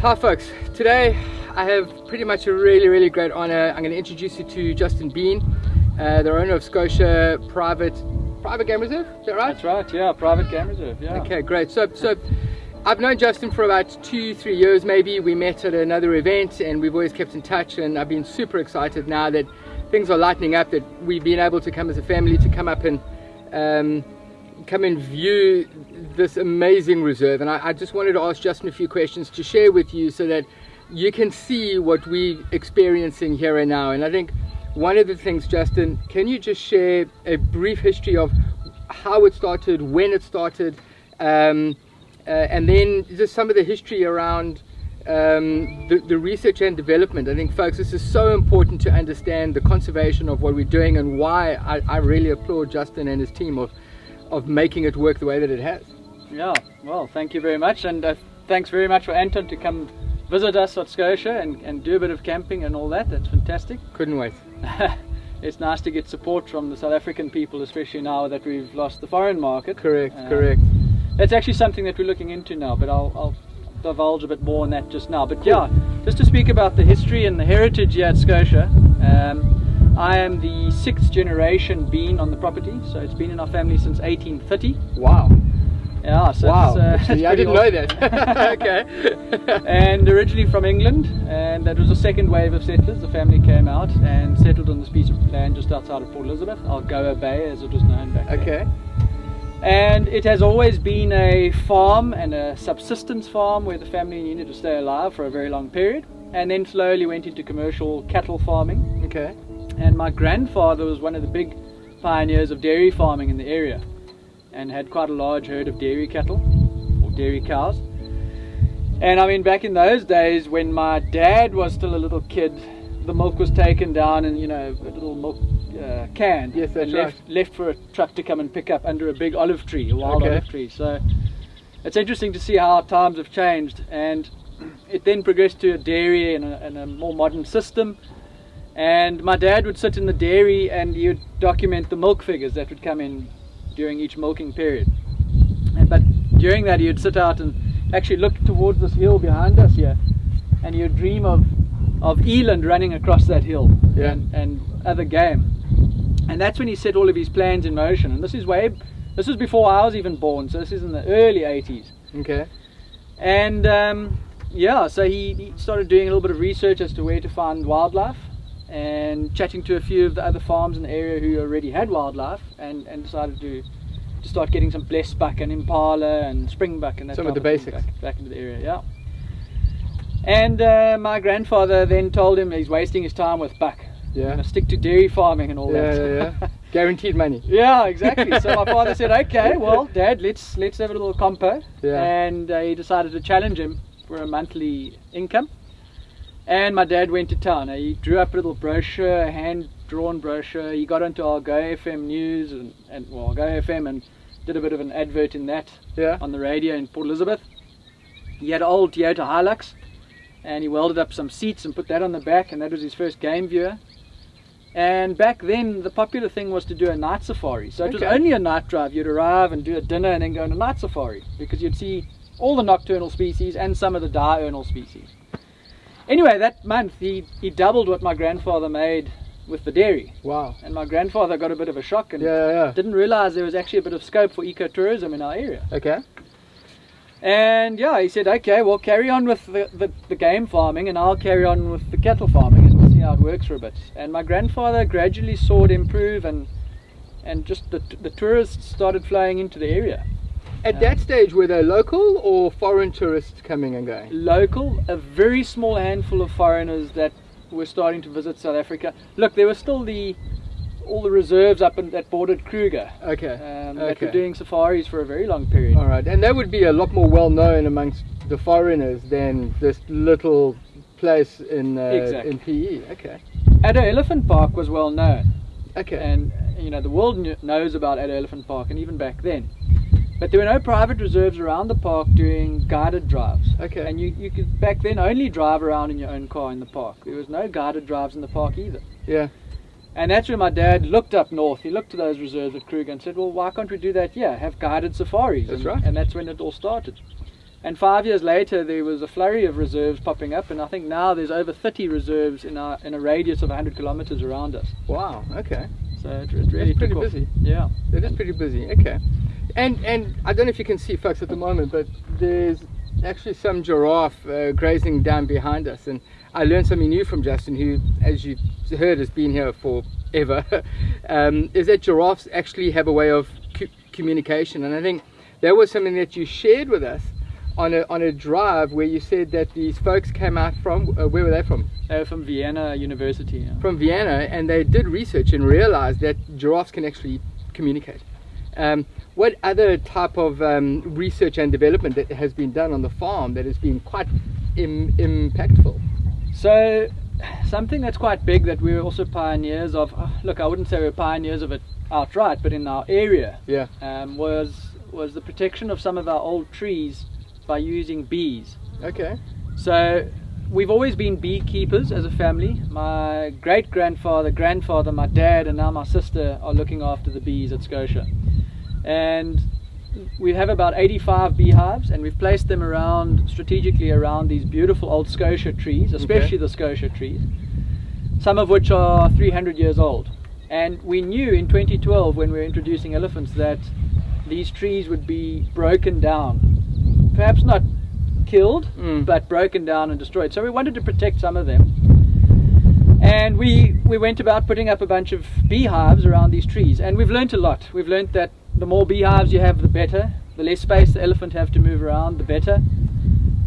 Hi folks, today I have pretty much a really really great honor. I'm going to introduce you to Justin Bean, uh, the owner of Schotia Private Private Game Reserve, is that right? That's right, yeah, private game reserve, yeah. Okay, great. So, so I've known Justin for about two, three years maybe. We met at another event and we've always kept in touch and I've been super excited now that things are lightening up, that we've been able to come as a family to come up and um, come and view this amazing reserve. And I, I just wanted to ask Justin a few questions to share with you so that you can see what we're experiencing here and now. And I think one of the things, Justin, can you just share a brief history of how it started, when it started, um, uh, and then just some of the history around um, the, the, research and development. I think, folks, this is so important to understand the conservation of what we're doing and why I, I really applaud Justin and his team of, of making it work the way that it has. Yeah, well, thank you very much, and uh, thanks very much for Anton to come visit us at Schotia and, and do a bit of camping and all that. That's fantastic. Couldn't wait. it's nice to get support from the South African people, especially now that we've lost the foreign market. Correct, um, correct. That's actually something that we're looking into now, but I'll, I'll divulge a bit more on that just now. But yeah, just to speak about the history and the heritage here at Schotia. Um, I am the sixth generation bean on the property, so it's been in our family since 1830. Wow. Yeah, so wow. It's, uh, I didn't know that. okay. and originally from England, and that was the second wave of settlers. The family came out and settled on this piece of land just outside of Port Elizabeth, Algoa Bay as it was known back okay. then. Okay. And it has always been a farm and a subsistence farm where the family needed to stay alive for a very long period, and then slowly went into commercial cattle farming. Okay. And my grandfather was one of the big pioneers of dairy farming in the area and had quite a large herd of dairy cattle or dairy cows. And I mean, back in those days when my dad was still a little kid, the milk was taken down in, you know, a little milk uh, can yes, and left, right. left for a truck to come and pick up under a big olive tree, a wild okay. olive tree. So it's interesting to see how times have changed. And it then progressed to a dairy and a, and a more modern system. And my dad would sit in the dairy and he would document the milk figures that would come in during each milking period. But during that, he'd sit out and actually look towards this hill behind us here, and he'd dream of of eland running across that hill yeah. and, and other game. And that's when he set all of his plans in motion. And this is way, this was before I was even born, so this is in the early 80s. Okay. And um, yeah, so he, he started doing a little bit of research as to where to find wildlife and chatting to a few of the other farms in the area who already had wildlife and, and decided to to start getting some blesbuck and impala and springbuck and that some of the basics back, back, into the area yeah. And uh, my grandfather then told him he's wasting his time with buck. Yeah. stick to dairy farming and all yeah, that yeah, yeah. guaranteed money. Yeah exactly. So my father said okay well dad let's let's have a little compo. Yeah. and uh, he decided to challenge him for a monthly income and my dad went to town. He drew up a little brochure, a hand-drawn brochure. He got onto Algoa FM news and, and well, Go FM and did a bit of an advert in that yeah. on the radio in Port Elizabeth. He had an old Toyota Hilux and he welded up some seats and put that on the back and that was his first game viewer. And back then, the popular thing was to do a night safari. So it was only a night drive. You'd arrive and do a dinner and then go on a night safari because you'd see all the nocturnal species and some of the diurnal species. Anyway, that month he, he doubled what my grandfather made with the dairy. Wow. And my grandfather got a bit of a shock and yeah, yeah. didn't realize there was actually a bit of scope for ecotourism in our area. Okay. And yeah, he said, okay, well, carry on with the, the, the, game farming and I'll carry on with the cattle farming and we'll see how it works for a bit. And my grandfather gradually saw it improve and, and just the, the tourists started flowing into the area. At that stage, were they local or foreign tourists coming and going? Local, a very small handful of foreigners that were starting to visit South Africa. Look, there were still the all the reserves up in, that bordered Kruger. Okay. Um, okay. That were doing safaris for a very long period. All right, and that would be a lot more well known amongst the foreigners than this little place in uh, exactly. in PE. Okay. Addo Elephant Park was well known. Okay. And you know the world knows about Addo Elephant Park, and even back then. But there were no private reserves around the park doing guided drives. Okay. And you, you could back then only drive around in your own car in the park. There was no guided drives in the park either. Yeah. And that's when my dad looked up north. He looked to those reserves at Kruger and said, well, why can't we do that here? Have guided safaris. That's and, right. And that's when it all started. And five years later, there was a flurry of reserves popping up, and I think now there's over 30 reserves in, our, in a radius of 100 kilometers around us. Wow. Okay. So it, it really That's pretty busy. Yeah. It is pretty busy. Okay. And and I don't know if you can see folks at the moment, but there's actually some giraffe uh, grazing down behind us, and I learned something new from Justin, who, as you heard, has been here forever. um, is that giraffes actually have a way of communication, and I think that was something that you shared with us on a on a drive where you said that these folks came out from uh, where were they from? Were from Vienna University. Yeah. from Vienna and they did research and realized that giraffes can actually communicate. Um, what other type of um, research and development that has been done on the farm that has been quite Im- impactful? So, something that's quite big that we were also pioneers of. uh, Look, I wouldn't say we we're pioneers of it outright, but in our area Yeah. um, was was the protection of some of our old trees by using bees. Okay. So we've always been beekeepers as a family. My great grandfather, grandfather, my dad, and now my sister are looking after the bees at Schotia. And we have about 85 beehives, and we've placed them around strategically around these beautiful old Schotia trees, especially the Schotia trees, some of which are 300 years old. And we knew in 2012 when we were introducing elephants that these trees would be broken down, perhaps not killed, Mm. but broken down and destroyed. So we wanted to protect some of them. And we, we went about putting up a bunch of beehives around these trees. And we've learnt a lot. We've learnt that the more beehives you have, the better. The less space the elephant have to move around, the better.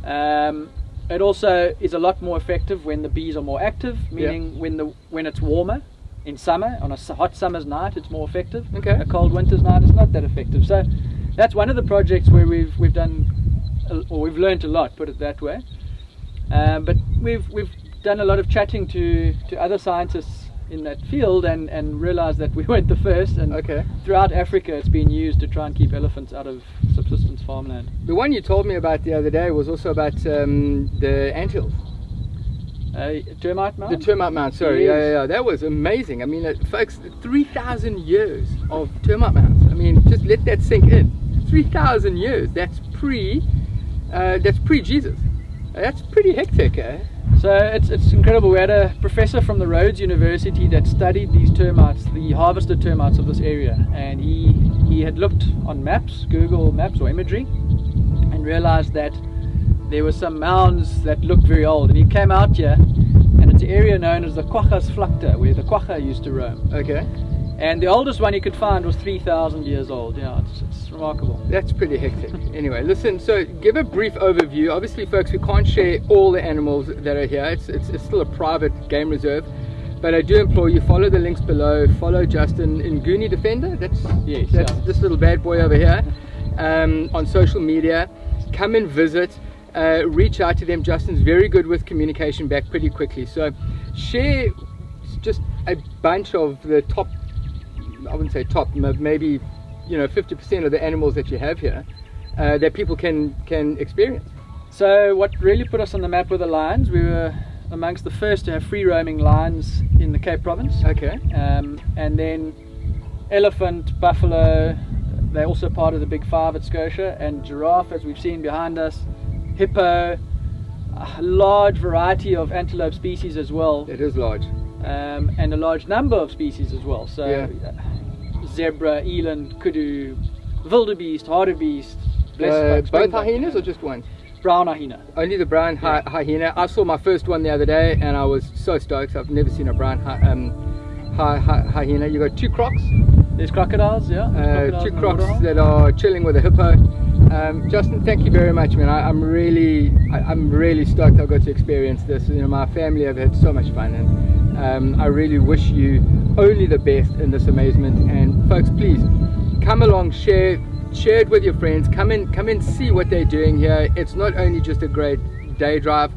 Um, it also is a lot more effective when the bees are more active, meaning when the when it's warmer in summer. On a hot summer's night, it's more effective. Okay. A cold winter's night, it's not that effective. So that's one of the projects where we've we've done, or we've learnt a lot. Put it that way. Um, but we've we've done a lot of chatting to to other scientists in that field and and realized that we weren't the first. And Okay. throughout Africa, it's been used to try and keep elephants out of subsistence farmland. The one you told me about the other day was also about um, the anthills, Uh, termite mound. the termite mound. Sorry, yeah, yeah, yeah. That was amazing. I mean, uh, folks, three thousand years of termite mounds. I mean, just let that sink in. Three thousand years. That's pre. Uh, that's pre Jesus. That's pretty hectic, eh? So it's, it's incredible. We had a professor from the Rhodes University that studied these termites, the harvested termites of this area, and he he had looked on maps, Google Maps or imagery, and realized that there were some mounds that looked very old. And he came out here, and it's an area known as the Quachas Flacta, where the quagga used to roam. Okay. And the oldest one he could find was 3,000 years old. Yeah, it's, it's remarkable. That's pretty hectic. anyway, listen, so give a brief overview. Obviously, folks, we can't share all the animals that are here. It's, it's, it's still a private game reserve. But I do implore you, follow the links below. Follow Justin Nguni Defender. That's, Yes, that's yeah. this little bad boy over here um, on social media. Come and visit. Uh, reach out to them. Justin's very good with communication back pretty quickly. So share just a bunch of the top I wouldn't say top, maybe you know 50% of the animals that you have here uh, that people can can experience. So what really put us on the map were the lions. We were amongst the first to have free roaming lions in the Cape Province. Okay. Um, and then elephant, buffalo, they're also part of the big five at Schotia, and giraffe, as we've seen behind us, hippo, a large variety of antelope species as well, It is large. um, and a large number of species as well. So Yeah. Zebra, eland, kudu, wildebeest, hartebeest, Uh, both hyenas or just one? brown hyena. Only the brown hy- hyena. I saw my first one the other day and I was so stoked. I've never seen a brown hy- um, hy- hy- hyena. You got two crocs, There's crocodiles, yeah. there's uh, crocodiles two crocs that are chilling with a hippo. Um, Justin, thank you very much, man. I, I'm really, I, I'm really stoked I got to experience this. You know, my family have had so much fun, and um, I really wish you only the best in this amazement. And folks, please come along, share, share it with your friends. Come in, come and see what they're doing here. It's not only just a great day drive.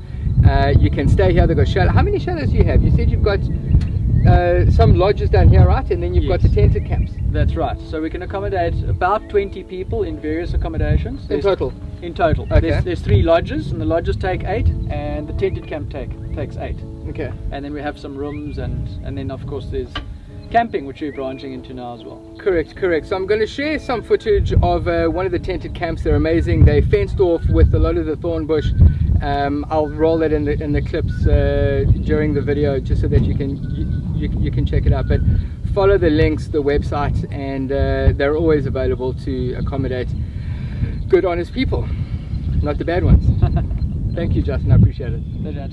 Uh, you can stay here. They've got shadow. How many shadows do you have? You said you've got uh, some lodges down here, right? And then you've got the tented camps That's right. So we can accommodate about 20 people in various accommodations. in total. In total. Okay. There's, there's three lodges, and the lodges take eight, and the tented camp take takes eight. Okay. And then we have some rooms, and and then of course there's camping, which we're branching into now as well. Correct, correct. So I'm going to share some footage of uh, one of the tented camps. They're amazing. They fenced off with a lot of the thorn bush. Um, I'll roll it in the in the clips uh, during the video just so that you can you, you, you, can check it out. But follow the links, the website, and uh, they're always available to accommodate good, honest people, not the bad ones. Thank you, Justin. I appreciate it. Pleasure,